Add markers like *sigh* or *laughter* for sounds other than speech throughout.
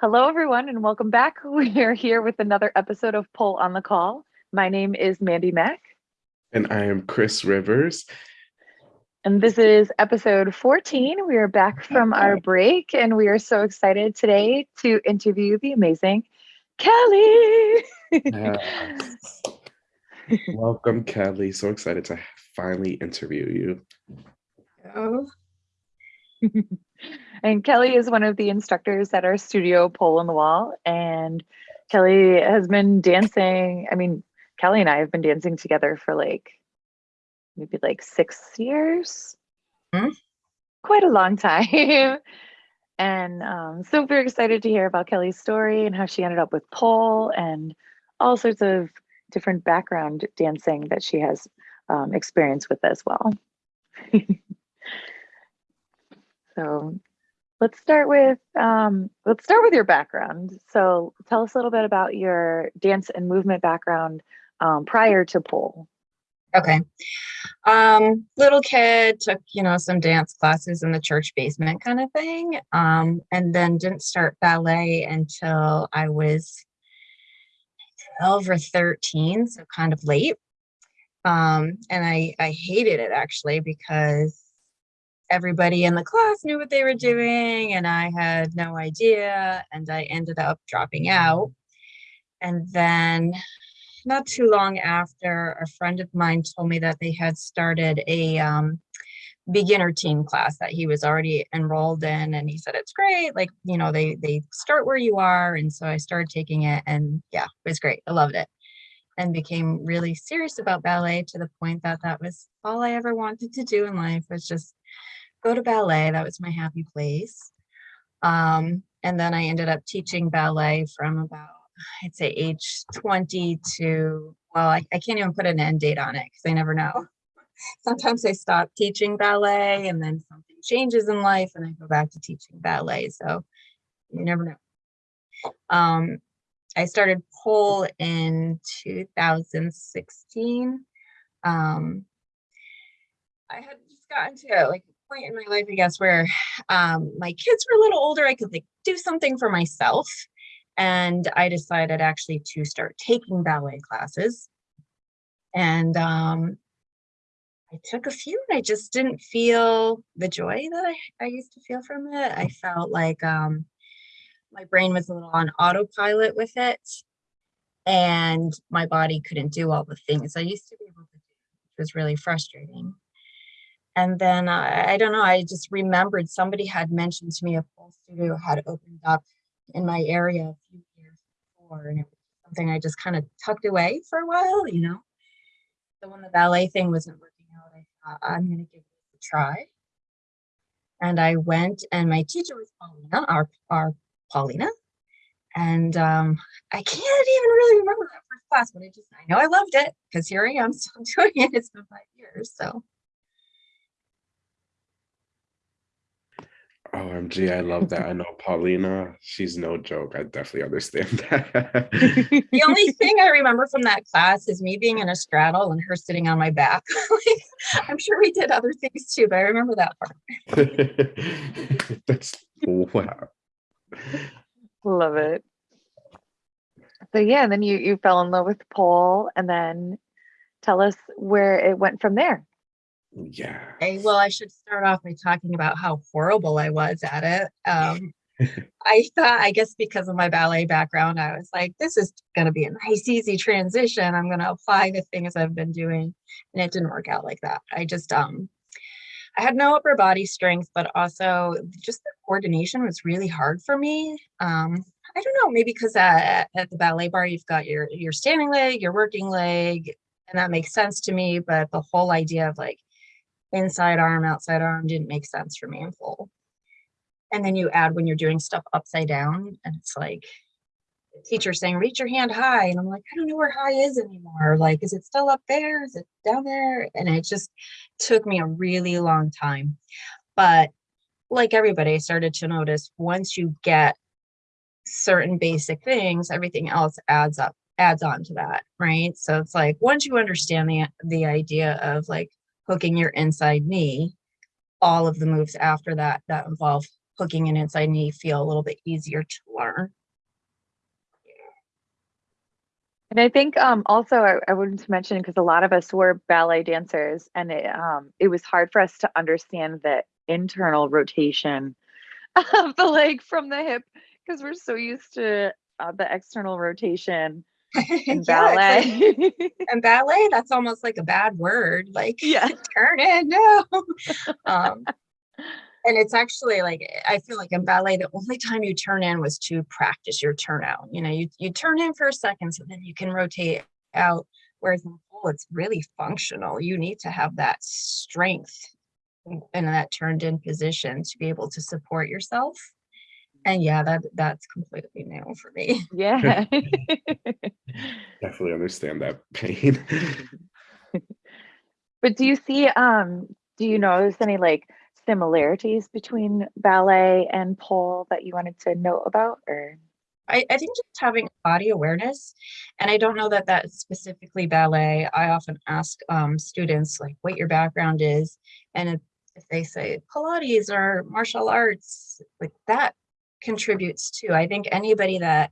Hello, everyone, and welcome back. *laughs* We are here with another episode of Pole on the Call. My name is Mandy Mack. And I am Chris Rivers. And this is episode 14. We are back from our *laughs* break, and we are so excited today to interview the amazing Kelly. Yes. *laughs* Welcome, Kelly. So excited to finally interview you. Oh, *laughs* and Kelly is one of the instructors at our studio Pole on the Wall. And Kelly has been dancing. I mean, Kelly and I have been dancing together for like maybe like six years. Hmm. Quite a long time. *laughs* and um, super excited to hear about Kelly's story and how she ended up with pole and all sorts of different background dancing that she has um, experience with as well. *laughs* so let's start with um, let's start with your background. So tell us a little bit about your dance and movement background um, prior to pole. okay. Um, little kid took, you know, some dance classes in the church basement kind of thing. Um, and then didn't start ballet until I was 12 or 13, so kind of late. Um, and I, I hated it actually because everybody in the class knew what they were doing and I had no idea and I ended up dropping out. And then not too long after, a friend of mine told me that they had started a um, beginner team class that he was already enrolled in and he said it's great like you know they they start where you are and so i started taking it and yeah it was great i loved it and became really serious about ballet to the point that that was all i ever wanted to do in life was just go to ballet that was my happy place um, and then i ended up teaching ballet from about i'd say age 20 to well i, I can't even put an end date on it because i never know *laughs* sometimes I stop teaching ballet and then something changes in life and I go back to teaching ballet. So you never know. Um, I started pole in 2016. Um, I had just gotten to like point in my life, I guess, where um, my kids were a little older. I could like do something for myself. And I decided actually to start taking ballet classes. And um, I took a few and I just didn't feel the joy that I, I used to feel from it. I felt like um, my brain was a little on autopilot with it and my body couldn't do all the things I used to be able to do, which was really frustrating. And then uh, I don't know, I just remembered somebody had mentioned to me a pole studio had opened up in my area a few years before and it was something I just kind of tucked away for a while, you know. So when the ballet thing wasn't working out, I thought I'm going to give it a try. And I went, and my teacher was Paulina, our, our Paulina. And um, I can't even really remember that first class, but I just, I know I loved it because here I am still *laughs* doing it. It's been five years. So OMG, I love that. I know Paulina, she's no joke. I definitely understand *laughs* that. the only thing I remember from that class is me being in a straddle and her sitting on my back. *laughs* Like, I'm sure we did other things too, but I remember that part. *laughs* That's wow. Love it. So yeah, and then you you fell in love with pole and then tell us where it went from there. Yeah. Well, I should start off by talking about how horrible I was at it. Um, *laughs* I thought, I guess because of my ballet background, I was like, this is going to be a nice, easy transition. I'm going to apply the things I've been doing. And it didn't work out like that. I just, um, I had no upper body strength, but also just the coordination was really hard for me. Um, I don't know, maybe because at, at the ballet barre, you've got your, your standing leg, your working leg, and that makes sense to me. But the whole idea of like inside arm, outside arm didn't make sense for me in full. And then you add when you're doing stuff upside down and it's like the teacher saying, reach your hand high. And I'm like, I don't know where high is anymore. Like, is it still up there? Is it down there? And it just took me a really long time. But like everybody, I started to notice once you get certain basic things, everything else adds up, adds on to that, right? So it's like once you understand the the idea of like hooking your inside knee, all of the moves after that that involve hooking in inside knee feel a little bit easier to learn. And I think um, also I, I wanted to mention because a lot of us were ballet dancers, and it um, it was hard for us to understand the internal rotation *laughs* of the leg from the hip because we're so used to uh, the external rotation *laughs* in Yeah, like- ballet. *laughs* and ballet, that's almost like a bad word. Like *laughs* yeah. turn it, no. um, and it's actually like I feel like in ballet, the only time you turn in was to practice your turnout. You know, you you turn in for a second, so then you can rotate out. Whereas in pole, it's really functional. You need to have that strength in that turned in position to be able to support yourself. And yeah, that that's completely new for me. *laughs* Yeah. *laughs* Definitely understand that *laughs* pain. but do you see um do you notice any like similarities between ballet and pole that you wanted to know about or I, I think just having body awareness, and I don't know that that's specifically ballet. I often ask um, students like what your background is, and if, if they say Pilates or martial arts, like that contributes too. I think anybody that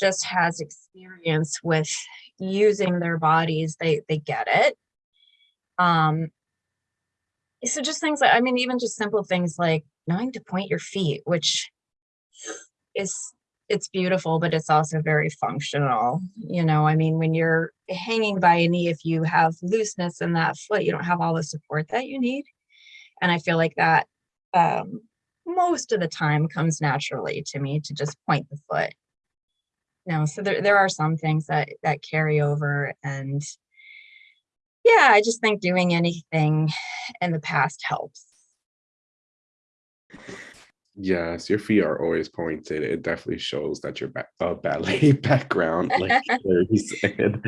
just has experience with using their bodies, they they get it. Um, so just things like I mean, even just simple things like knowing to point your feet, which is it's beautiful, but it's also very functional. You know, I mean, when you're hanging by a knee, if you have looseness in that foot, you don't have all the support that you need. And I feel like that um, most of the time comes naturally to me to just point the foot. You know, so there, there are some things that that carry over and yeah, I just think doing anything in the past helps. Yes, your feet are always pointed. It definitely shows that you're ba- a ballet *laughs* background, like *laughs* Larry said.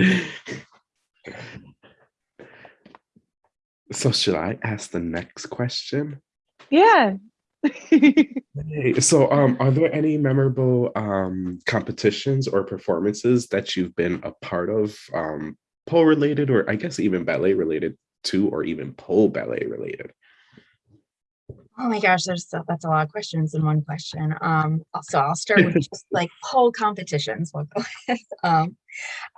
So should I ask the next question? yeah Hey, So um are there any memorable um competitions or performances that you've been a part of um pole related or I guess even ballet related to or even pole ballet related? Oh my gosh, there's that's a lot of questions in one question. Um, so I'll start with just *laughs* like pole competitions. We'll go with. Um,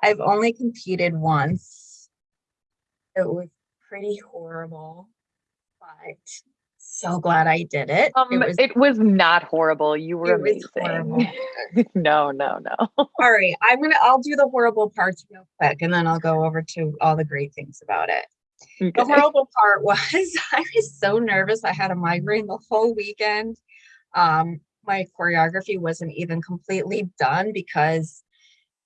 I've only competed once. It was pretty horrible, but so glad I did it. um it was not horrible you were amazing *laughs* no no no all right. I'm gonna I'll do the horrible parts real quick, and then I'll go over to all the great things about it. The horrible part *laughs* was I was so nervous. I had a migraine the whole weekend. Um, my choreography wasn't even completely done because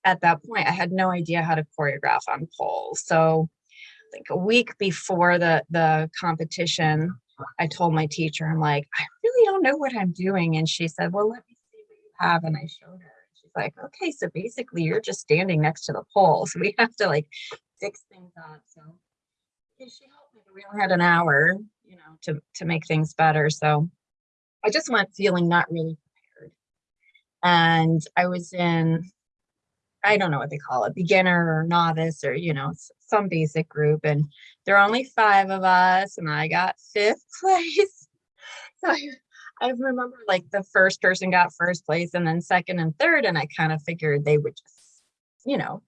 at that point I had no idea how to choreograph on pole. So I think a week before the the competition, I told my teacher, I'm like, I really don't know what I'm doing. And she said, Well, let me see what you have. And I showed her. She's like, Okay, so basically you're just standing next to the pole. So we have to like fix things up. So she helped me. We only had an hour, you know, to to make things better. So I just went feeling not really prepared. And I was in, I don't know what they call it, beginner or novice or you know, some basic group. And there are only five of us, and I got fifth *laughs* place. So I, I remember like the first person got first place, and then second and third, and I kind of figured they would just, you know,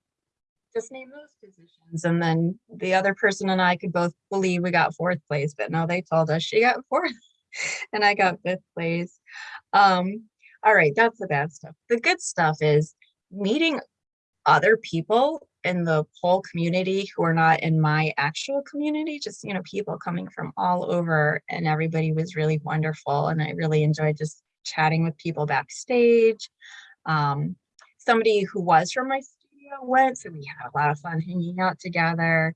just name those positions. And then the other person and I could both believe we got fourth place, but no, they told us she got *laughs* fourth and I got fifth place. Um, all right, that's the bad stuff. The good stuff is meeting other people in the pole community who are not in my actual community, just you know, people coming from all over, and everybody was really wonderful. And I really enjoyed just chatting with people backstage. Um, somebody who was from my studio went, so we had a lot of fun hanging out together.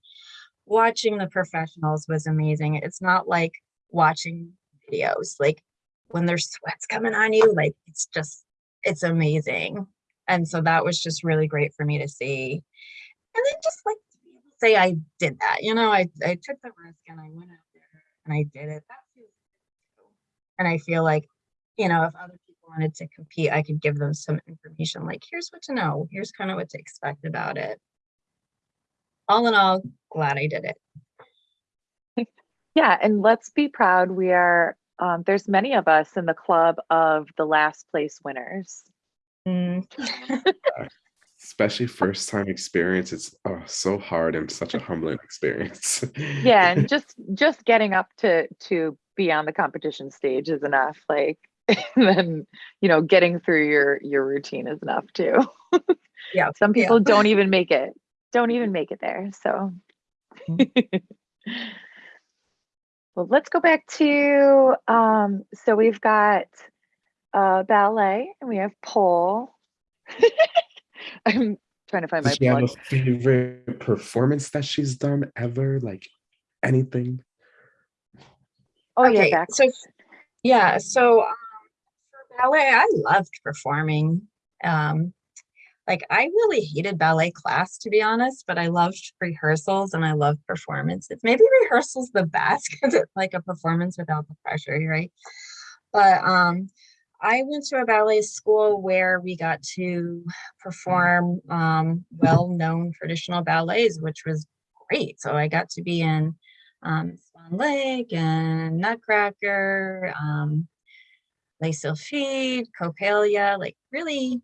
Watching the professionals was amazing. It's not like watching videos, like when there's sweats coming on you, like it's just, it's amazing. And so that was just really great for me to see. And then just like say I did that, you know, I, I took the risk and I went out there and I did it. That feels good too. And I feel like, you know, if other people wanted to compete, I could give them some information like, here's what to know, here's kind of what to expect about it. All in all, glad I did it. Yeah, and let's be proud. We are um, there's many of us in the club of the last place winners. Mm, *laughs* Especially first time experience. It's oh, so hard and such a humbling experience. Yeah, and *laughs* just just getting up to to be on the competition stage is enough. Like, and *laughs* then you know, getting through your your routine is enough too. Yeah, Some yeah. people don't even make it. Don't even make it there. So. well, let's go back to um, so we've got uh, ballet and we have pole. *laughs* I'm trying to find my Does she have a favorite performance that she's done ever? Like anything? Oh yeah, Okay, back. so yeah, so um, for ballet, I loved performing. Um, like I really hated ballet class to be honest, but I loved rehearsals and I loved performances. Maybe rehearsals the best *laughs* because it's like a performance without the pressure, right? But um, I went to a ballet school where we got to perform um, well-known traditional ballets, which was great. So I got to be in um, Swan Lake and Nutcracker, um, Les Sylphides, Coppélia, like really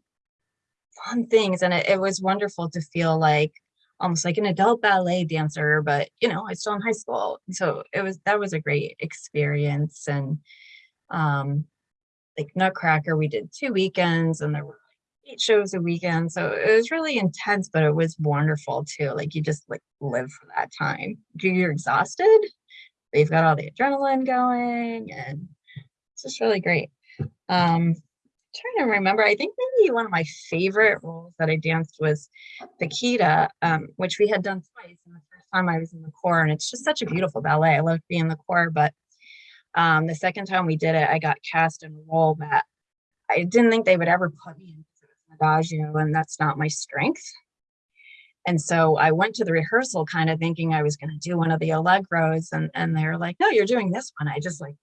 fun things. And it, it was wonderful to feel like almost like an adult ballet dancer, but you know, I was still in high school. So it was, that was a great experience. And um, like Nutcracker, we did two weekends and there were eight shows a weekend. So it was really intense, but it was wonderful too. Like you just like live for that time. You're exhausted, but you've got all the adrenaline going and it's just really great. Um, trying to remember, I think maybe one of my favorite roles that I danced was Paquita, um, which we had done twice. And the first time I was in the corps, and it's just such a beautiful ballet. I loved being in the corps, but um, the second time we did it, I got cast in a role that I didn't think they would ever put me in because adagio, and that's not my strength. And so I went to the rehearsal kind of thinking I was going to do one of the allegros, and and they were like, "No, you're doing this one." I just like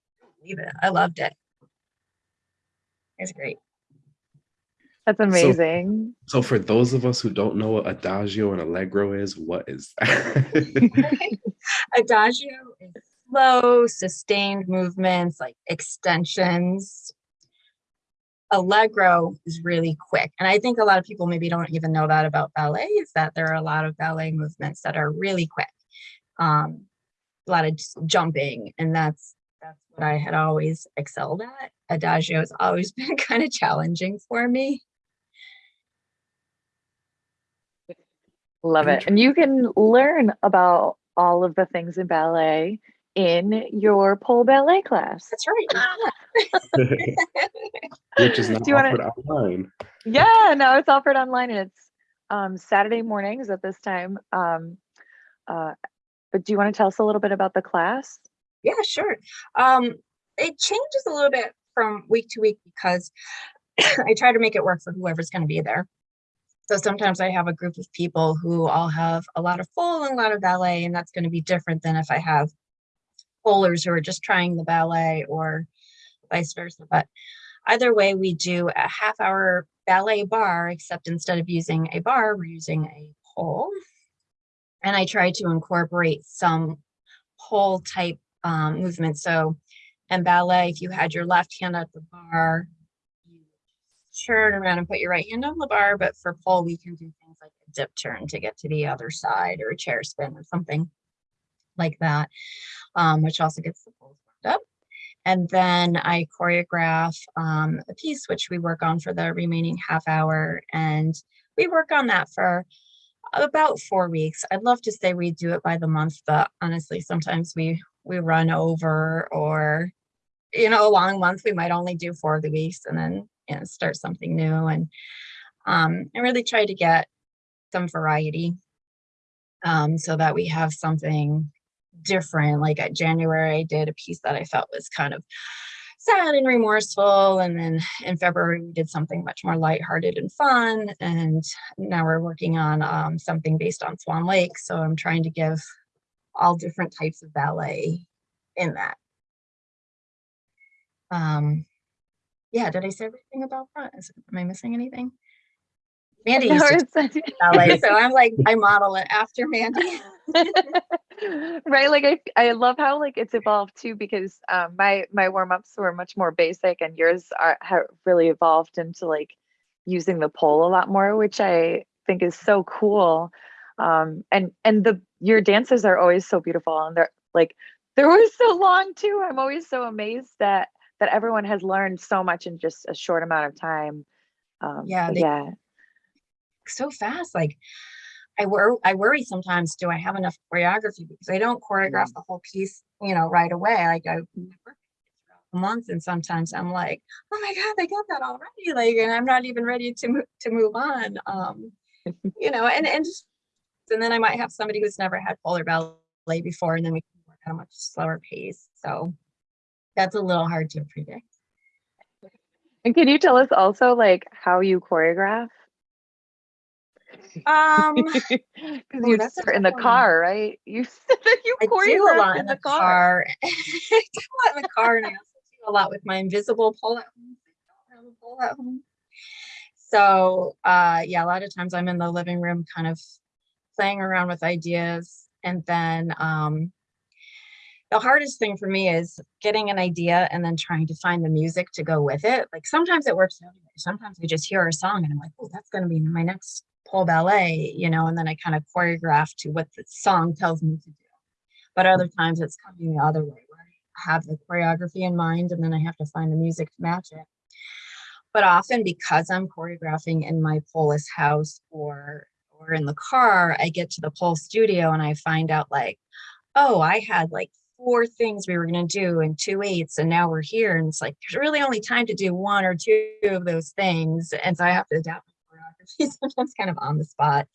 leave it. I loved it. It's great. That's amazing. So for those of us who don't know what adagio and allegro is, what is that? *laughs* Adagio is slow, sustained movements like extensions. Allegro is really quick. And I think a lot of people maybe don't even know that about ballet is that there are a lot of ballet movements that are really quick. Um, a lot of jumping and that's that's what I had always excelled at. Adagio has always *laughs* been kind of challenging for me. Love it. And you can learn about all of the things in ballet in your pole ballet class. That's right. *laughs* *laughs* Which is not Do you wanna- online. Yeah, no, it's offered online and it's um, Saturday mornings at this time. Um, uh, but do you want to tell us a little bit about the class? Yeah, sure. Um, it changes a little bit from week to week because *coughs* I try to make it work for whoever's going to be there. So sometimes I have a group of people who all have a lot of full and a lot of ballet, and that's going to be different than if I have bowlers who are just trying the ballet or vice versa. But either way, we do a half hour ballet barre, except instead of using a barre, we're using a pole. And I try to incorporate some pole type um, movement. So in ballet, if you had your left hand at the barre, you turn around and put your right hand on the barre. But for pole, we can do things like a dip turn to get to the other side or a chair spin or something like that, um, which also gets the poles warmed up. And then I choreograph um, a piece, which we work on for the remaining half hour. And we work on that for about four weeks. I'd love to say we do it by the month, but honestly, sometimes we we run over or you know, a long month, we might only do four of the weeks and then you know start something new. And um I really try to get some variety um so that we have something different. Like at January, I did a piece that I felt was kind of sad and remorseful. And then in February, we did something much more lighthearted and fun. And now we're working on um, something based on Swan Lake. So I'm trying to give all different types of ballet in that. Um, yeah, did I say everything about that? Is, am I missing anything? Mandy *laughs* No, used to *laughs* ballet, so I'm like, I model it after Mandy. *laughs* right? Like i i love how like it's evolved too because um my my warm-ups were much more basic and yours are have really evolved into like using the pole a lot more which i think is so cool. Um and and the your dances are always so beautiful and they're like they're always so long too. I'm always so amazed that that everyone has learned so much in just a short amount of time. Um Yeah, they- yeah. so fast. Like I wor I worry sometimes, do I have enough choreography? Because I don't choreograph the whole piece, you know, right away. Like I work the month and sometimes I'm like, oh my God, they got that already. Like, and I'm not even ready to move to move on. Um, *laughs* you know, and and just, and then I might have somebody who's never had polar ballet before, and then we can work at a much slower pace. So that's a little hard to predict. and can you tell us also like how you choreograph Um *laughs* because Oh, you that's a in the one. car right you *laughs* you I do a lot in the car, *laughs* I do a lot in the car, and I also do a lot with my invisible pole at home. I don't have a pole at home. So, uh, yeah, a lot of times I'm in the living room, kind of playing around with ideas, and then um, the hardest thing for me is getting an idea and then trying to find the music to go with it. Like sometimes it works. Sometimes I just hear a song and I'm like, oh, that's going to be my next pole ballet, you know, and then I kind of choreograph to what the song tells me to do. But other times it's coming the other way where I have the choreography in mind and then I have to find the music to match it. But often because I'm choreographing in my Polis house or or in the car, I get to the pole studio and I find out like, oh, I had like four things we were going to do in two eights and now we're here and it's like there's really only time to do one or two of those things and so i have to adapt *laughs* sometimes kind of on the spot.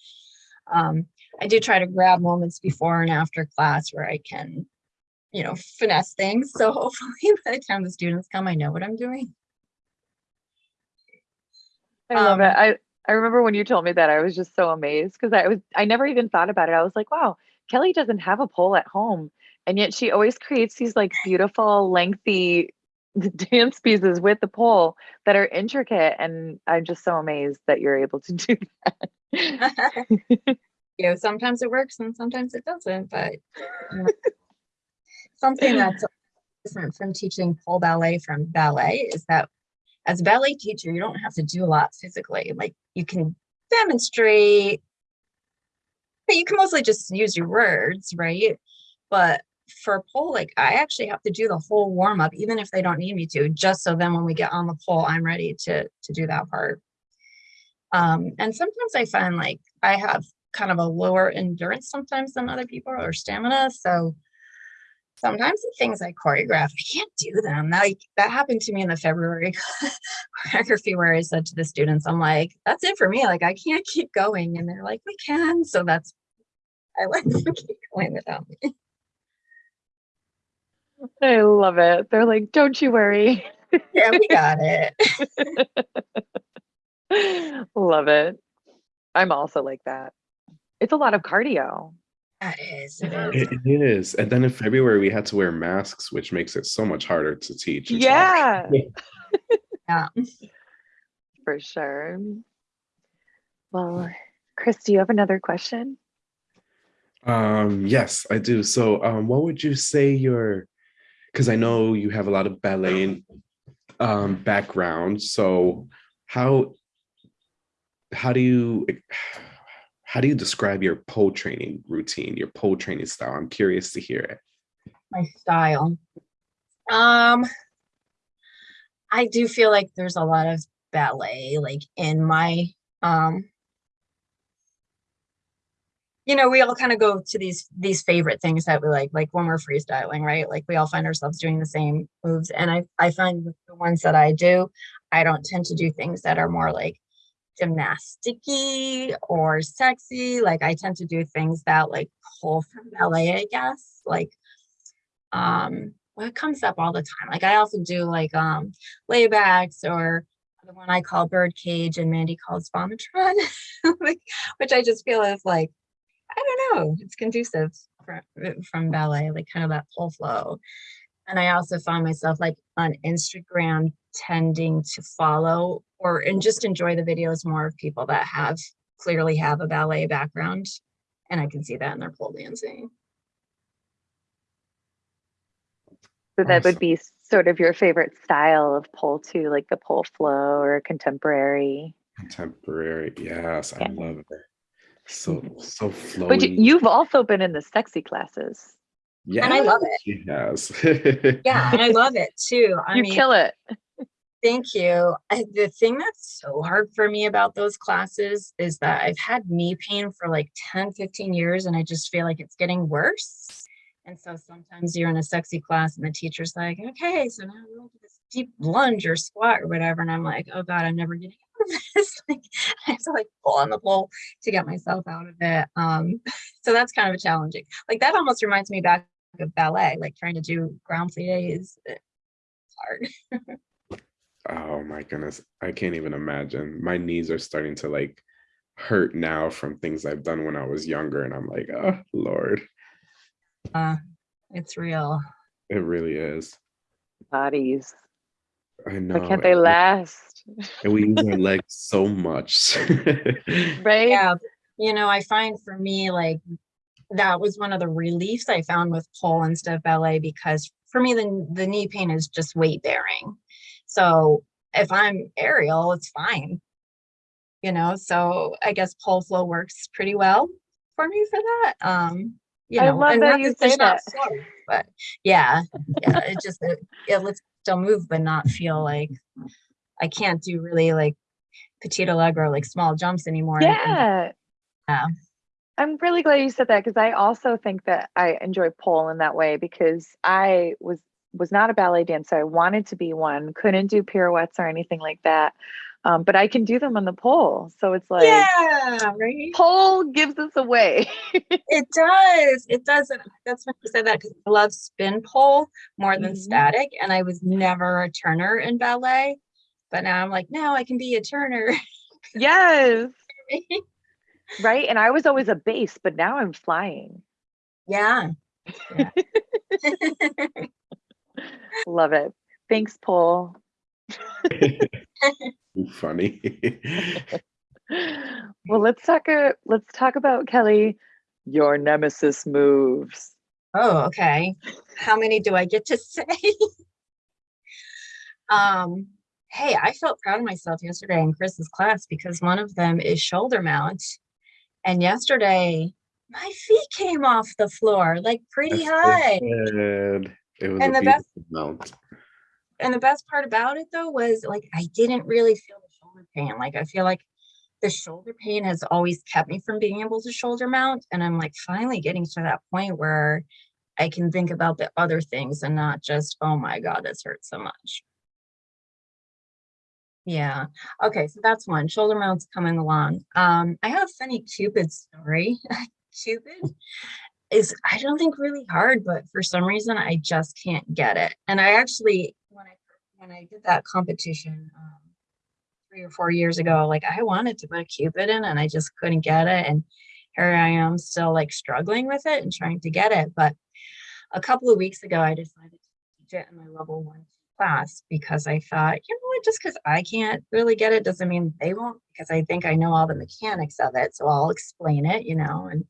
Um, i do try to grab moments before and after class where i can you know finesse things. So *laughs* hopefully by the time the students come i know what i'm doing. I love um, it i i remember when you told me that i was just so amazed because i was i never even thought about it. I was like wow kelly doesn't have a pole at home. And yet she always creates these like beautiful lengthy dance pieces with the pole that are intricate and i'm just so amazed that you're able to *laughs* do that. *laughs* You know sometimes it works and sometimes it doesn't but something that's different from teaching pole ballet from ballet is that as a ballet teacher you don't have to do a lot physically. Like you can demonstrate but you can mostly just use your words right? But for pole like i actually have to do the whole warm up even if they don't need me to just so then when we get on the pole i'm ready to to do that part um and sometimes i find like i have kind of a lower endurance sometimes than other people or stamina so sometimes the things I choreograph, I can't do them. Like that happened to me in the February *laughs* choreography where I said to the students, I'm like, that's it for me. Like I can't keep going. And they're like, we can. So that's I let them *laughs* keep going without me. I love it they're like don't you worry Yeah, we got it. *laughs* love it i'm also like that it's a lot of cardio That is, it is. It is. And then in February, we had to wear masks, which makes it so much harder to teach. yeah *laughs* Yeah. for sure. Well, Chris, do you have another question? Um, yes, I do. So, um, what would you say your, because I know you have a lot of ballet um, background. So, how how do you how do you describe your pole training routine, your pole training style? I'm curious to hear it. my style. Um, I do feel like there's a lot of ballet like in my um you know, we all kind of go to these these favorite things that we like, like when we're freestyling, right? Like we all find ourselves doing the same moves. And I I find the ones that I do, I don't tend to do things that are more like gymnasticy or sexy. Like I tend to do things that like pull from ballet, I guess. Like um what comes up all the time. Like I also do like um laybacks or the one I call bird cage and Mandy calls vomitron, *laughs* which I just feel is like, I don't know, it's conducive from, uh, from ballet, like kind of that pull flow. And I also find myself like on Instagram tending to follow or and just enjoy the videos more of people that have clearly have a ballet background And I can see that in their pole dancing. So that would be sort of your favorite style of pole too, like the pole flow or contemporary. Contemporary. Yes, I love it. So *laughs* so flowy. But you, you've also been in the sexy classes. yeah, and I love it. She has. *laughs* Yeah, and I love it too. I you mean, kill it. Thank you. I, the thing that's so hard for me about those classes is that I've had knee pain for like 10, 15 years and I just feel like it's getting worse. And so sometimes you're in a sexy class and the teacher's like, okay, so now we'll do this deep lunge or squat or whatever. And I'm like, oh God, I'm never getting out of *laughs* this. like, I have to like pull on the pole to get myself out of it. Um, *laughs* so that's kind of a challenging. Like that almost reminds me back of ballet, like trying to do grand pliés. It's hard. oh my goodness. I can't even imagine. My knees are starting to like hurt now from things I've done when I was younger. And I'm like, oh Lord. Uh, it's real. It really is. Bodies. I know. Why can't they last? And we use our *laughs* legs so much. *laughs* Right? Yeah, you know, I find for me, like, that was one of the reliefs I found with pole instead of ballet because for me, the, the knee pain is just weight bearing. So if I'm aerial, it's fine. You know, so I guess pole flow works pretty well for me for that. Um, you I know, love that you say that. flow, but yeah, yeah, it just it, it lets still move, but not feel like I can't do really like petite allegro, like small jumps anymore. and- and Yeah. Yeah. I'm really glad you said that because I also think that I enjoy pole in that way because I was was not a ballet dancer. I wanted to be one, couldn't do pirouettes or anything like that. Um, but I can do them on the pole. So it's like yeah, right. pole gives us away. *laughs* It does. It does. And that's when you said that because I love spin pole more than Mhm. static. And I was never a turner in ballet. But now I'm like, no, I can be a turner. *laughs* yes. *laughs* Right. And I was always a base, but now I'm flying. yeah. Yeah. Love it. Thanks, pole. *laughs* Funny. *laughs* well, let's talk. Uh, let's talk about Kelly. Your nemesis moves. oh, okay. How many do I get to *laughs* say? um, hey, I felt proud of myself yesterday in Chris's class because one of them is shoulder mount. And yesterday, my feet came off the floor like pretty Yes, they high. did. It was And a the best- mount. And the best part about it though was like I didn't really feel the shoulder pain. Like I feel like the shoulder pain has always kept me from being able to shoulder mount. And I'm like finally getting to that point where I can think about the other things and not just, oh my God, this hurts so much. Yeah. Okay. So that's one. Shoulder mounts coming along. Um, I have a funny Cupid story. *laughs* Cupid is I don't think really hard, but for some reason I just can't get it. And I actually when I when I did that competition um, three or four years ago, like I wanted to put a Cupid in and I just couldn't get it. And here I am still like struggling with it and trying to get it. But a couple of weeks ago, I decided to teach it in my level one class because I thought, you know what, just because I can't really get it doesn't mean they won't, because I think I know all the mechanics of it. So I'll explain it, you know, and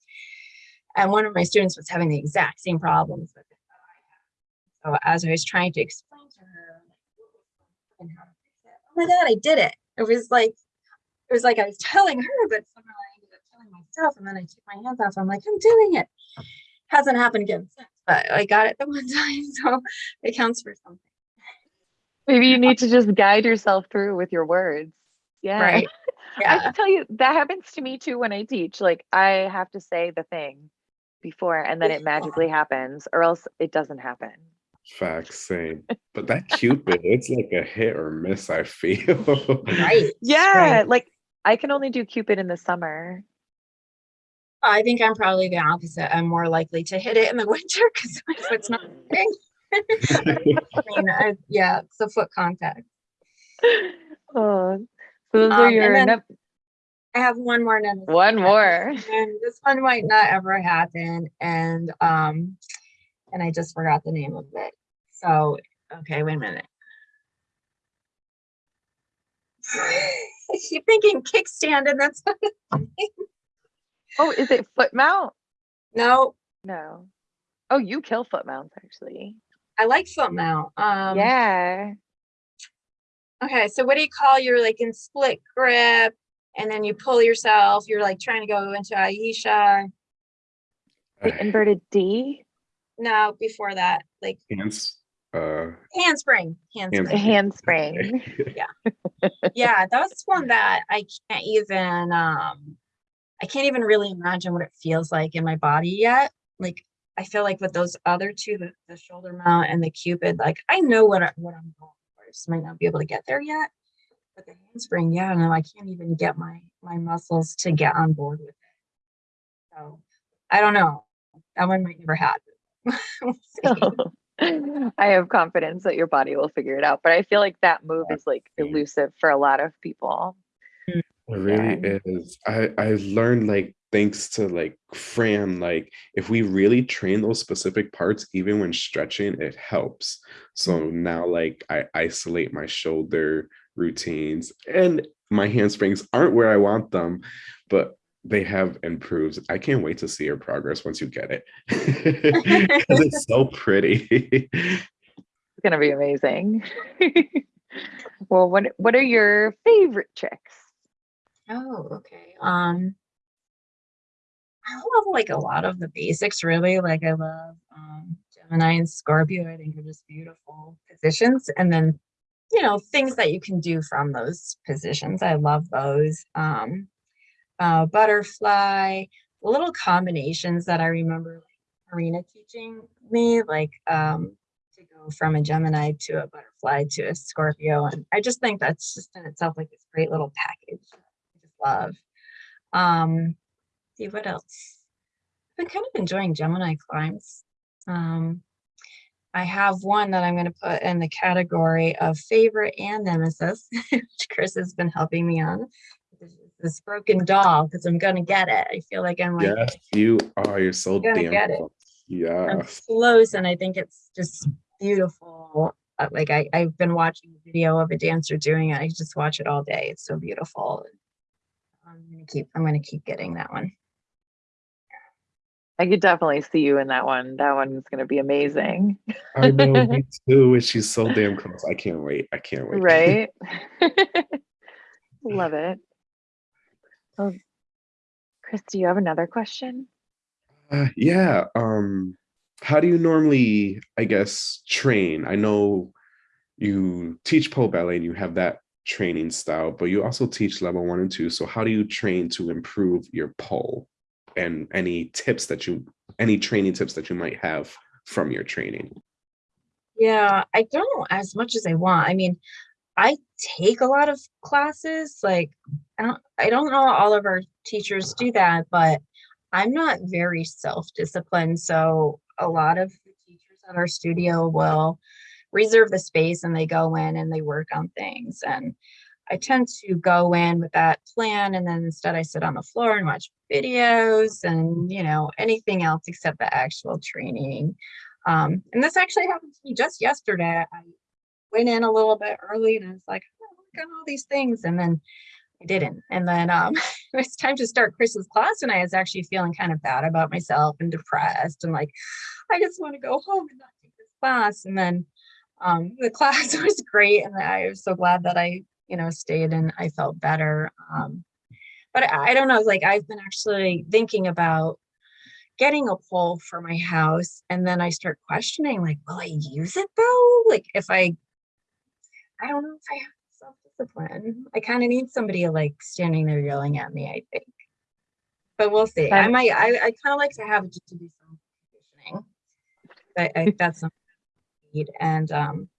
and one of my students was having the exact same problems with it that I had. So as I was trying to explain to her like, what was going on and how to fix it, oh my god, I did it! It was like it was like I was telling her, but somehow I ended up telling myself, and then I took my hands off. I'm like, I'm doing it. Hasn't happened again since, but I got it the *laughs* one time, so it counts for something. Maybe you need to just guide yourself through with your words. Yeah. Right. *laughs* I Yeah. can tell you that happens to me too when I teach. Like I have to say the thing before and then it magically *laughs* happens or else it doesn't happen. Facts, same. But that Cupid, it's like a hit or miss, I feel. Right. *laughs* Yeah. right. Like I can only do Cupid in the summer. I think I'm probably the opposite. I'm more likely to hit it in the *laughs* winter because my foot's not moving. I mean, I, yeah, it's the foot contact. Oh, so those Um, are and your then- nep- I have one more nemesis. one more. and this one might not ever happen and um and i just forgot the name of it so okay wait a minute *laughs* I keep thinking kickstand and that's not it. Oh, is it foot mount? no, No. Oh, you kill foot mounts actually. I like foot mount. Um, yeah. Okay, so what do you call your like in split grip, and then you pull yourself? You're like trying to go into Ayesha. The inverted D. No, before that, like hands uh handspring, handspring. A handspring. *laughs* yeah, that's one that I can't even um I can't even really imagine what it feels like in my body yet. Like I feel like with those other two, the, the shoulder mount and the cupid, like I know what I, what I'm going for. I just might not be able to get there yet. But the handspring, yeah, no, I can't even get my my muscles to get on board with it. So I don't know. That one might never happen. *laughs* We'll *laughs* see. I have confidence that your body will figure it out, but I feel like that move is like elusive for a lot of people. Mm. It really is. I I learned like thanks to like Fran, like if we really train those specific parts, even when stretching, it helps. So mm. now like I isolate my shoulder routines and my handsprings aren't where I want them, but they have improved. I can't wait to see your progress once you get it. *laughs* 'Cause it's so pretty. *laughs* It's gonna be amazing. *laughs* well, what what are your favorite tricks? Oh, okay. Um, I love like a lot of the basics, really. Like I love um, Gemini and Scorpio. I think are just beautiful positions, and then you know things that you can do from those positions. I love those. Um, uh, butterfly, little combinations that I remember Marina teaching me, like um, to go from a Gemini to a butterfly to a Scorpio, and I just think that's just in itself like this great little package. I just love. Um, see what else? I've been kind of enjoying Gemini climbs. Um, I have one that I'm going to put in the category of favorite and nemesis, *laughs* which Chris has been helping me on. This- broken doll, because I'm going to get it. I feel like I'm like yes, you are. You're so damn get it. close. I'm close, and I think it's just beautiful. Uh, Like I, I've been watching a video of a dancer doing it. I just watch it all day. It's so beautiful. I'm gonna keep. I'm gonna keep getting that one. I could definitely see you in that one. That one's gonna be amazing. I know, me *laughs* too. And she's so damn close. I can't wait. I can't wait. Right? *laughs* *laughs* Love it. Oh, Chris, do you have another question? Uh, yeah. Um, how do you normally, I guess, train? I know you teach pole ballet and you have that training style, but you also teach level one and two. So how do you train to improve your pole? And any tips that you, any training tips that you might have from your training? Yeah, I don't as much as I want. I mean, I take a lot of classes. Like, I don't, I don't know all of our teachers do that, but I'm not very self-disciplined. So a lot of the teachers at our studio will reserve the space and they go in and they work on things. And I tend to go in with that plan and then instead I sit on the floor and watch videos and you know anything else except the actual training. Um, and this actually happened to me just yesterday. I went in a little bit early and I was like, oh, look at all these things. And then I didn't. And then um, *laughs* it was time to start Chris's class and I was actually feeling kind of bad about myself and depressed and like, I just want to go home and not take this class. And then um, the *laughs* class was great. And I was so glad that I, you know, stayed and I felt better. Um, but I, I don't know, like I've been actually thinking about getting a pole for my house and then I start questioning like will I use it though? Like if I I don't know if I have self-discipline. I kind of need somebody like standing there yelling at me I think. But we'll see. I might I, I kind of like to have it just to do some conditioning I, I that's something I need and um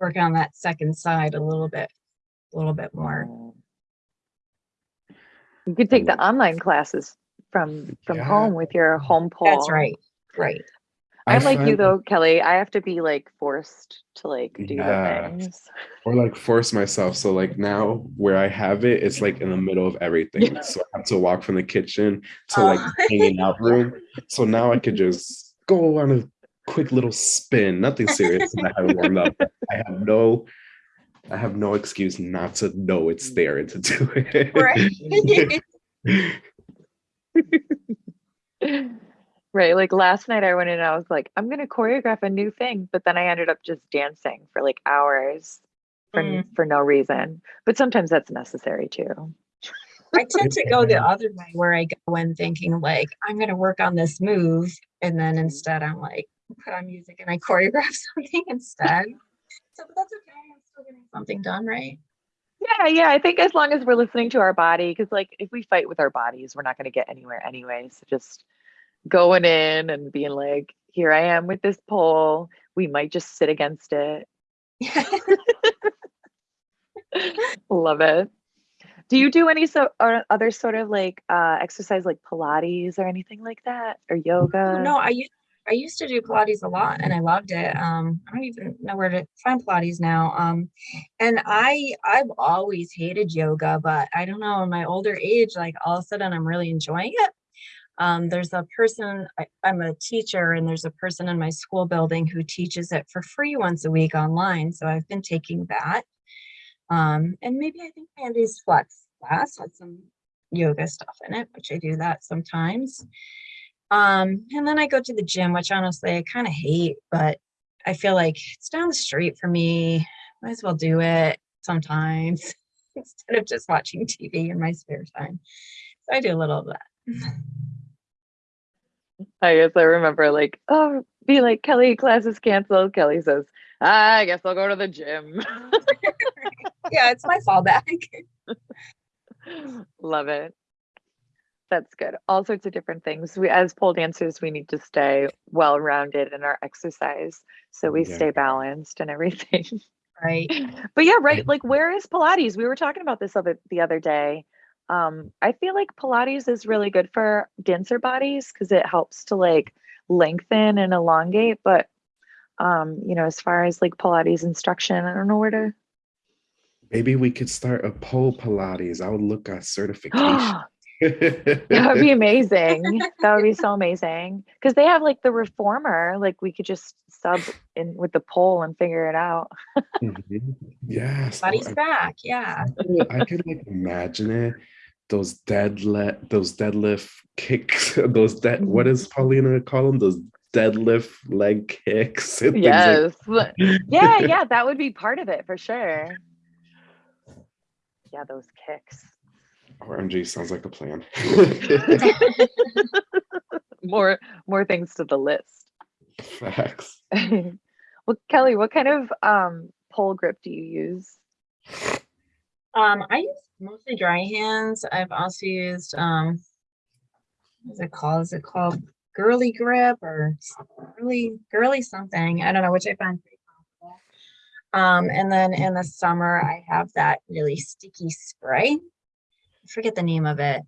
work on that second side a little bit a little bit more oh. You could take the online classes from from Yeah. home with your mm. home pole. that's right right I'm like you though, Kelly. I have to be like forced to like do Yeah. the things. *laughs* or like force myself. So like now where I have it, it's like in the middle of everything. So I have to walk from the kitchen to oh. like Oh. hanging out room. So now I could *laughs* just go on a quick little spin, nothing serious. and I haven't warmed up. I have no, I have no excuse not to know it's there and to do it. right *laughs* Right. Like last night I went in and I was like, I'm gonna choreograph a new thing, but then I ended up just dancing for like hours for Mm. for no reason. But sometimes that's necessary too. I tend to go the other way where I go in thinking like I'm gonna work on this move, and then instead I'm like put on music and I choreograph *laughs* something instead. So but that's okay. I'm still getting something done, right? Yeah, yeah. I think as long as we're listening to our body, because like if we fight with our bodies, we're not gonna get anywhere anyway. So just going in and being like, here I am with this pole. We might just sit against it. *laughs* *laughs* Love it. Do you do any so or other sort of like uh exercise like Pilates or anything like that? Or yoga? No, I used I used to do Pilates a lot and I loved it. Um, I don't even know where to find Pilates now. Um, and I I've always hated yoga, but I don't know, in my older age, like all of a sudden I'm really enjoying it. Um, there's a person, I, I'm a teacher, and there's a person in my school building who teaches it for free once a week online. So I've been taking that. Um, and maybe I think Andy's flex class had some yoga stuff in it, which I do that sometimes. Um, and then I go to the gym, which honestly I kind of hate, but I feel like it's down the street for me. Might as well do it sometimes *laughs* instead of just watching TV in my spare time. So I do a little of that. I guess I remember like, oh, be like Kelly, class is canceled. Kelly says, I guess I'll go to the gym. *laughs* Yeah, it's my fallback. *laughs* Love it. That's good. All sorts of different things. We, as pole dancers, we need to stay well rounded in our exercise so we Yeah. stay balanced and everything. *laughs* Right. but yeah, right. Like, where is Pilates? We were talking about this other the other day. Um, I feel like Pilates is really good for dancer bodies because it helps to like lengthen and elongate. But um, you know, as far as like Pilates instruction, I don't know where to. Maybe we could start a pole Pilates. I would look at *gasps* certification. That would be *laughs* amazing. that would be so amazing. Because they have like the reformer, like we could just sub in with the pole and figure it out. Mhm. Yes. Body's I- back. Yeah. I can like imagine it. Those deadlift, those deadlift kicks, *laughs* those dead. What Mm-hmm. *laughs* Paulina call them? Those deadlift leg kicks. and things like- Yes. yeah, yeah, that would be part of it for sure. Yeah, those kicks. OMG sounds like a plan. *laughs* More more things to the list. Facts. *laughs* well, Kelly, what kind of um pole grip do you use? Um, I use mostly dry hands. I've also used um what's it called? Is it called girly grip or girly girly something? I don't know, which I find pretty comfortable. Um, and then in the summer I have that really sticky spray. I forget the name of it.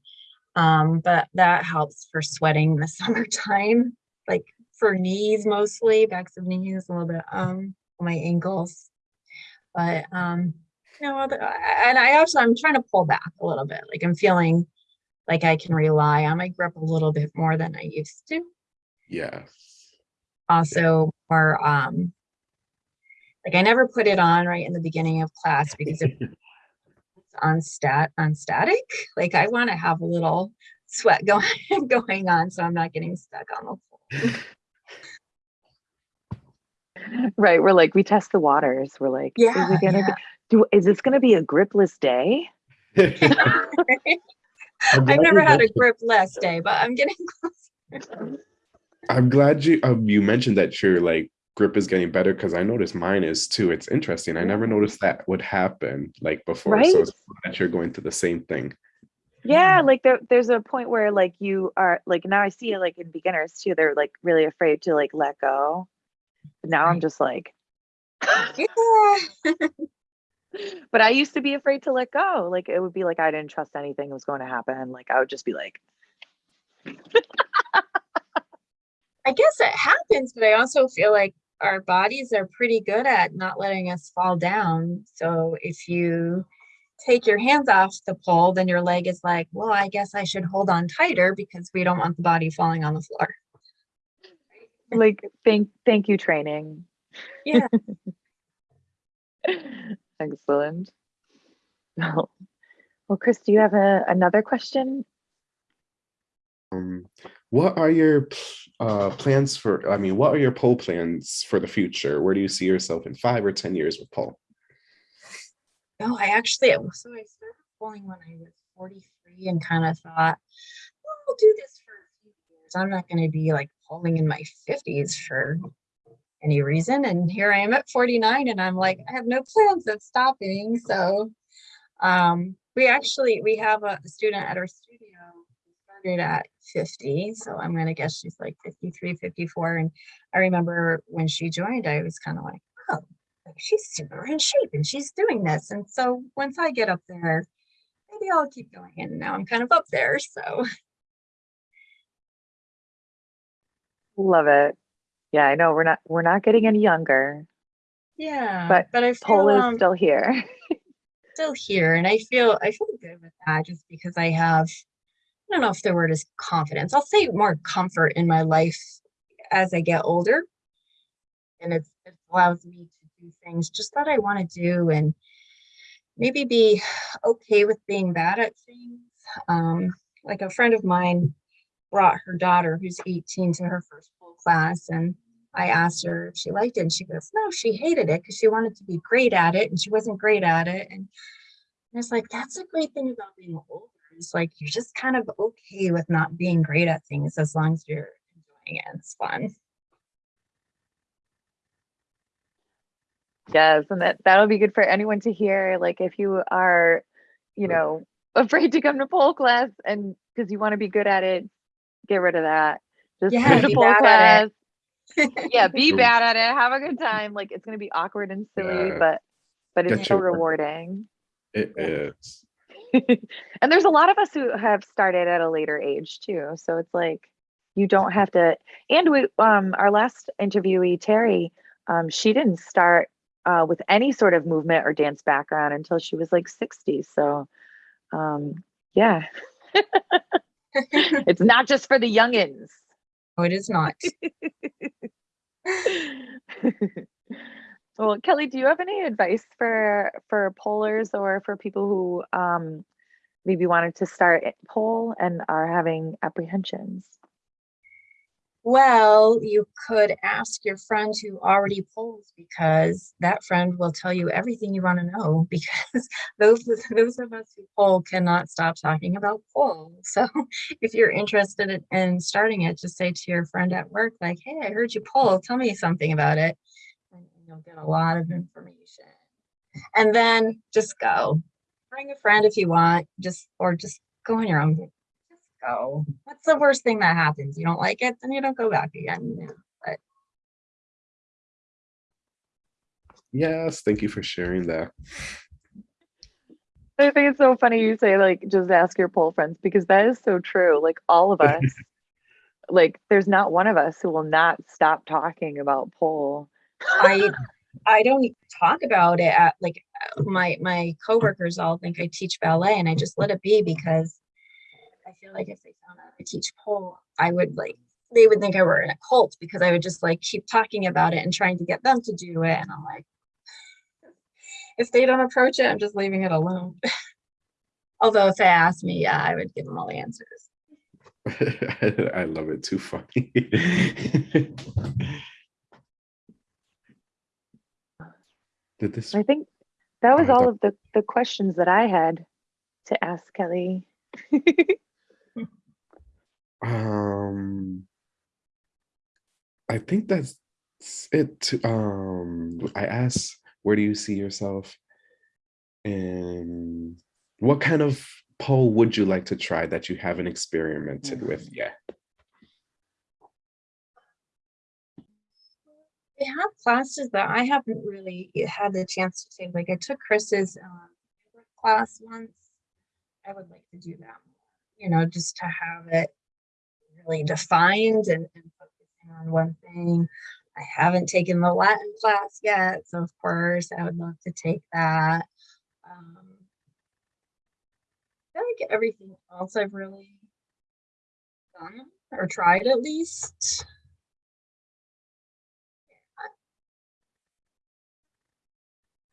Um, but that helps for sweating in the *laughs* summertime, like for knees mostly, backs of knees, a little bit um my ankles. But um other, I- and I also I'm trying to pull back a little bit. Like I'm feeling like I can rely on my grip a little bit more than I used to. Yes. Also, more um, like I never put it on right in the beginning of class because it's *laughs* on stat on static, like I want to have a little sweat *laughs* going going on, so I'm not getting stuck on the floor. Right, we're like we test the waters. We're like, is Yeah, it gonna yeah. be, do is this gonna be a gripless day? *laughs* I'm I've never had a gripless day, but I'm getting *laughs* close. I'm glad you um, you mentioned that your like grip is getting better because I noticed mine is too. It's interesting. I never noticed that would happen like before. Right? So it's that you're going through the same thing. Yeah, like there, there's a point where like you are like now I see it like in beginners too. They're like really afraid to like let go. But now I'm just like, *laughs* but I used to be afraid to let go. Like it would be like I didn't trust anything was going to happen. Like I would just be like, *laughs* I guess it happens, but I also feel like our bodies are pretty good at not letting us fall down. So if you take your hands off the pole, then your leg is like, well, I guess I should hold on tighter because we don't want the body falling on the floor. like thank thank you training. Yeah. *laughs* Excellent. Well, well, Chris, do you have a, another question? Um, what are your uh, plans for, I mean, what are your pole plans for the future? Where do you see yourself in five or 10 years with pole? No, I actually, so I started poling when I was 43 and kind of thought, well, I'll do this for a few years. I'm not going to be like poling in my 50s for any reason. And here I am at 49 and I'm like, I have no plans of stopping. So um, we actually, we have a student at our studio who started at 50. So I'm going to guess she's like 53, 54. And I remember when she joined, I was kind of like, oh, she's super in shape and she's doing this. And so once I get up there, maybe I'll keep going. And now I'm kind of up there. So Love it. Yeah, I know we're not we're not getting any younger. yeah, But but I feel is um, still here. *laughs* still here and I feel I feel good with that just because I have I don't know if the word is confidence. I'll say more comfort in my life as I get older. And it allows me to do things just that I want to do and maybe be okay with being bad at things. Um, like a friend of mine brought her daughter who's 18 to her first pool class and I asked her if she liked it and she goes, no, she hated it because she wanted to be great at it and she wasn't great at it. And it's like, that's a great thing about being older. It's like, you're just kind of okay with not being great at things as long as you're enjoying it. and It's fun. Yes, and that that'll be good for anyone to hear. Like if you are, you know, *laughs* afraid to come to pole class and because you want to be good at it, get rid of that. Just Yeah, come to be pole bad class. at Yeah, be bad at it. Have a good time. Like it's gonna be awkward and silly, Yeah. but but it's Get so your rewarding. It is. Yeah. is. *laughs* and there's a lot of us who have started at a later age too. So it's like you don't have to. And we, um, our last interviewee, Terry, um, she didn't start uh, with any sort of movement or dance background until she was like 60. So, um, yeah, *laughs* it's not just for the youngins. Oh, it is not. *laughs* well, Kelly, do you have any advice for for polers or for people who um, maybe wanted to start pole and are having apprehensions? Well, you could ask your friend who already poles because that friend will tell you everything you want to know *laughs* because those those of us who pole cannot stop talking about pole. *laughs* So if you're interested in, in starting it, just say to your friend at work, like, hey, I heard you pole, tell me something about it. And you'll get a lot of information. And then just go. Bring a friend if you want, just or just go on your own just go. What's the worst thing that happens? You don't like it, then you don't go back again. you know, But Yes, thank you for sharing that. I think it's so funny you say like just ask your pole friends because that is so true. Like all of *laughs* us, like there's not one of us who will not stop talking about pole. I I don't talk about it at like uh, my my coworkers all think I teach ballet and I just let it be because I feel like if they found out I teach pole, I would like they would think I were in a cult because I would just like keep talking about it and trying to get them to do it. And I'm like, if they don't approach it, I'm just leaving it alone. *laughs* Although if they ask me, yeah, I would give them all the answers. *laughs* I love it. Too funny. *laughs* Did this? I think that was all of the the questions that I had to ask Kelly. *laughs* Um, I think that's it. Um, I asked, where do you see yourself? And what kind of pole would you like to try that you haven't experimented with yet? They have classes that I haven't really had the chance to take. Like I took Chris's um, class once. I would like to do that you know, just to have it really defined and, and focusing on one thing. I haven't taken the Latin class yet, so of course I would love to take that. Um, I feel like everything else I've really done or tried at least.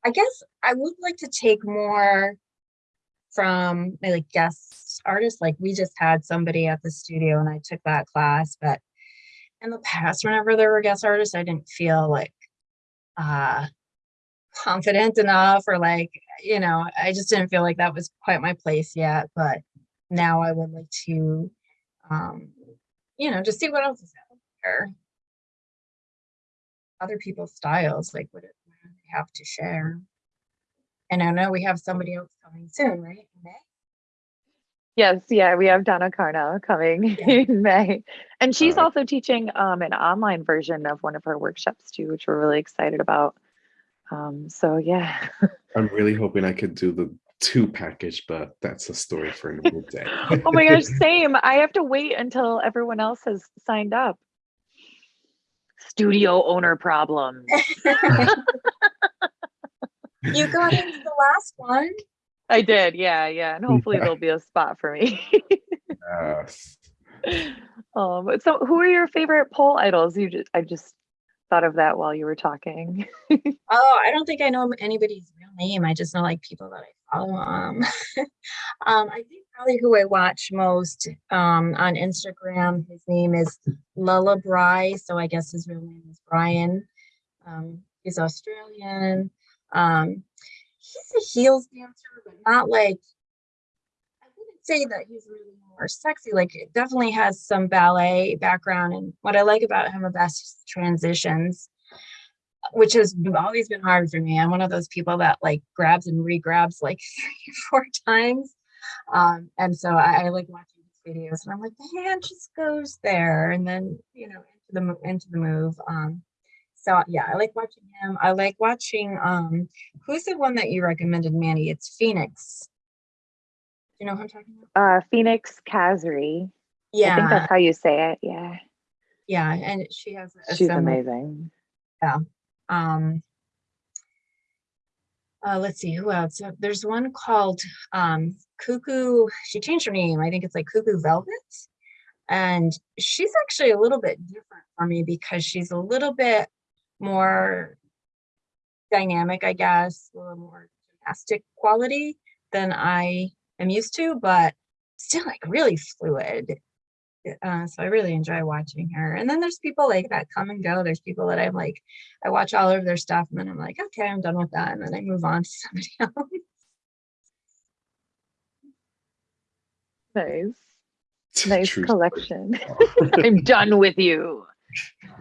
I guess I would like to take more from my like guest artists. Like we just had somebody at the studio and I took that class, but in the past, whenever there were guest artists, I didn't feel like uh confident enough or like, you know, I just didn't feel like that was quite my place yet. But now I would like to um, you know, just see what else is out there. Other people's styles, like what, have to share. And I know we have somebody else coming soon, right? In May? Yes, yeah, we have Donna Carnell coming Yeah. *laughs* in May. And she's Uh, also teaching um, an online version of one of her workshops too, which we're really excited about. Um, so yeah. *laughs* I'm really hoping I could do the two package, but that's a story for another day. *laughs* oh my gosh, same. I have to wait until everyone else has signed up. Studio owner problem. You got into the last one. I did, yeah, yeah. And hopefully Yeah. there'll be a spot for me. Yes. *laughs* um, so who are your favorite pole idols? You just I just thought of that while you were talking. *laughs* Oh, I don't think I know anybody's real name. I just know like people that I follow. Um, *laughs* um, I think probably who I watch most um, on Instagram. His name is Lulla Bry, so I guess his real name is Brian. Um, he's Australian. Um, he's a heels dancer, but not like I wouldn't say that he's really more sexy. Like it definitely has some ballet background, and what I like about him are best transitions which has always been hard for me. I'm one of those people that like grabs and re-grabs like *laughs* three or four times. Um, and so I, I like watching his videos and I'm like, the hand just goes there and then, you know, into the, into the move. Um, so yeah, I like watching him. I like watching, um, who's the one that you recommended, Manny? It's Phoenix. Do you know who I'm talking about? Uh, Phoenix Kazree. Yeah. I think that's how you say it. Yeah, yeah. And she has a she's similar- amazing. Yeah. Um uh, let's see who else Uh, there's one called um cuckoo she changed her name i think it's like cuckoo velvet and she's actually a little bit different for me because she's a little bit more dynamic i guess a little more gymnastic quality than i am used to but still like really fluid uh, so I really enjoy watching her. And then there's people like that come and go. There's people that I'm like, I watch all of their stuff and then I'm like, okay, I'm done with that. And then I move on *laughs* to somebody else. Nice, *laughs* nice True collection. *laughs* I'm done with you.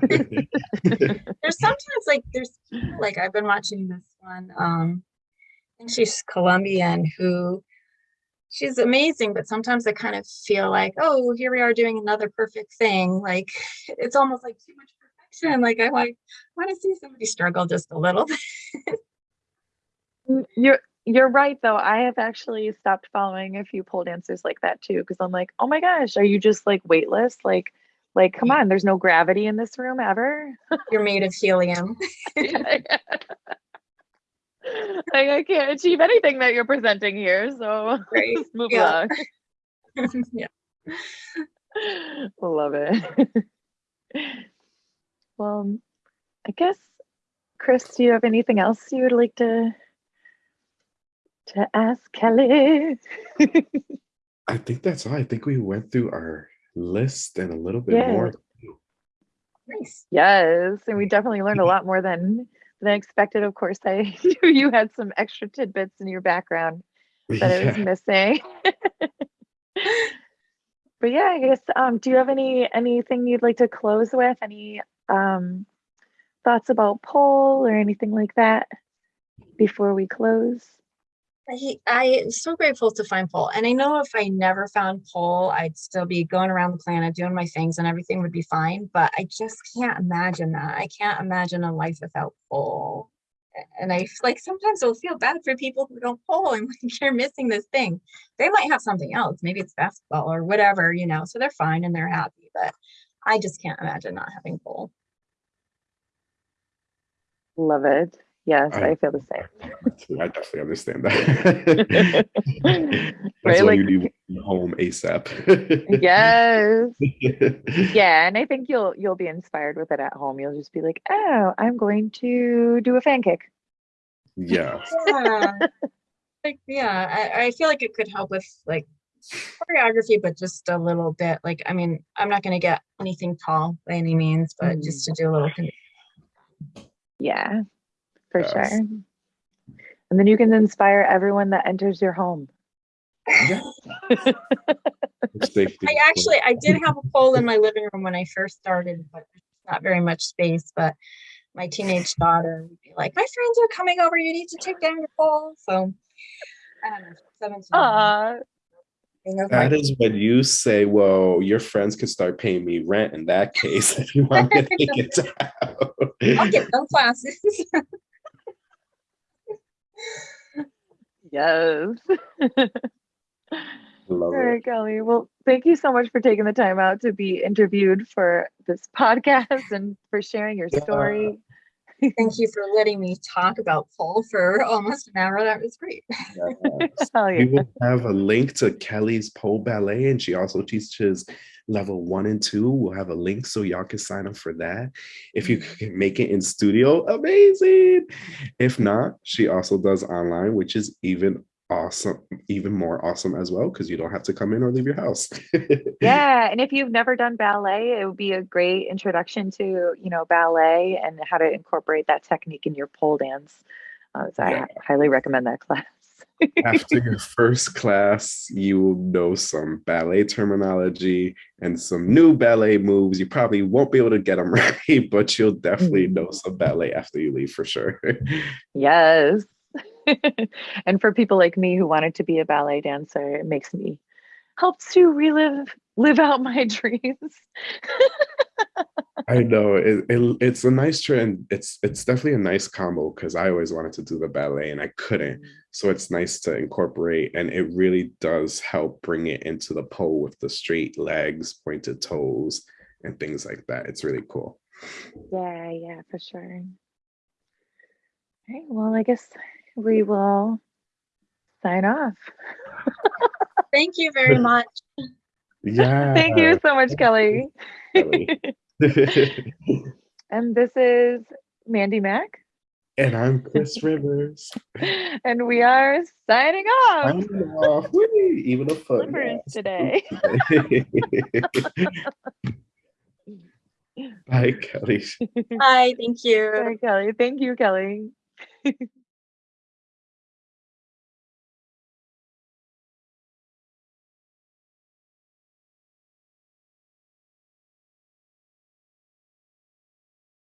There's sometimes like there's like I've been watching this one. Um, I think she's Colombian who she's amazing, but sometimes I kind of feel like, oh, here we are doing another perfect thing. Like it's almost like too much perfection. Like I like want to see somebody struggle just a little bit. Mm, You're you're right though. I have actually stopped following a few pole dancers like that too because I'm like, oh my gosh, are you just like weightless? Like, like come on, there's no gravity in this room ever. You're made of helium. *laughs* *laughs* like I can't achieve anything that you're presenting here, so *laughs* Right. just move Yeah. along. yeah. Love it. well, I guess, Chris, do you have anything else you would like to to ask Kelly? I think that's all. I think we went through our list and a little bit Yeah. more. Nice. yes, and we definitely learned a lot more than than expected. Of course, I *laughs* knew you had some extra tidbits in your background that I was missing. *laughs* but yeah, I guess um do you have any anything you'd like to close with? Any um thoughts about pole or anything like that before we close? I, I am so grateful to find Paul. And I know if I never found Paul, I'd still be going around the planet doing my things and everything would be fine. But I just can't imagine that. I can't imagine a life without Paul. And I like sometimes I'll feel bad for people who don't pole *laughs* and like you're missing this thing. They might have something else. Maybe it's basketball or whatever, you know, so they're fine and they're happy. But I just can't imagine not having pole. Love it. Yes, I- I, feel the same. I definitely understand that. *laughs* That's Right, why like- you need home ASAP. yes. *laughs* Yeah, and I think you'll you'll be inspired with it at home. You'll just be like, "Oh, I'm going to do a fan kick." Yeah. Yeah. like yeah, I, I feel like it could help with like choreography, but just a little bit. Like I mean, I'm not gonna get anything tall by any means, but just mm. to do a little. Yeah, for Yes. sure. And then you can inspire everyone that enters your home. Yeah. *laughs* I actually I did have a pole in my living room when I first started, but there's not very much space. But my teenage daughter would be like, "My friends are coming over. You need to take down your pole." So I don't know, seventeen. Aw, you know, my- That is when you say, "Well, your friends could start paying me rent." In that case, if you want me to take it down. *laughs* I'll get them classes. *laughs* yes. *laughs* Love All it. Kelly. Well, thank you so much for taking the time out to be interviewed for this *laughs* podcast and for sharing your Yeah. story. Thank you for letting me talk about pole for *laughs* almost an hour. That was great. Yes. Hell We yeah. will have a link to Kelly's pole ballet, and she also teaches level one and two. We'll have a link so y'all can sign up for that. If you can make it in studio, amazing. If not, she also does online, which is even awesome, even more awesome as well, because you don't have to come in or leave your house. *laughs* Yeah, and if you've never done ballet, it would be a great introduction to, you know, ballet and how to incorporate that technique in your pole dance. Uh, so Yeah. I highly recommend that class. After your *laughs* first class, you will know some ballet terminology and some new ballet moves. You probably won't be able to get them *laughs* right, but you'll definitely know mm. some ballet after you leave for sure. Yes. *laughs* and for people like me who wanted to be a ballet dancer, it makes me helps to relive live out my dreams. I know it, it, it's a nice trend. It's it's definitely a nice combo because I always wanted to do the ballet and I couldn't. Mm-hmm. So it's nice to incorporate, and it really does help bring it into the pole with the straight legs, pointed toes, and things like that. It's really cool. Yeah, yeah, for sure. All right, well, I guess we will sign off. Thank you very *laughs* much. Yeah. Thank you so much, Kelly. Kelly. *laughs* *laughs* and this is Mandy Mack, and I'm Chris *laughs* Rivers. and we are signing off. I'm off. Whee! Even a foot. Slippers yes. today. Bye, Kelly. Bye. Thank you. Sorry, Kelly. Thank you, Kelly.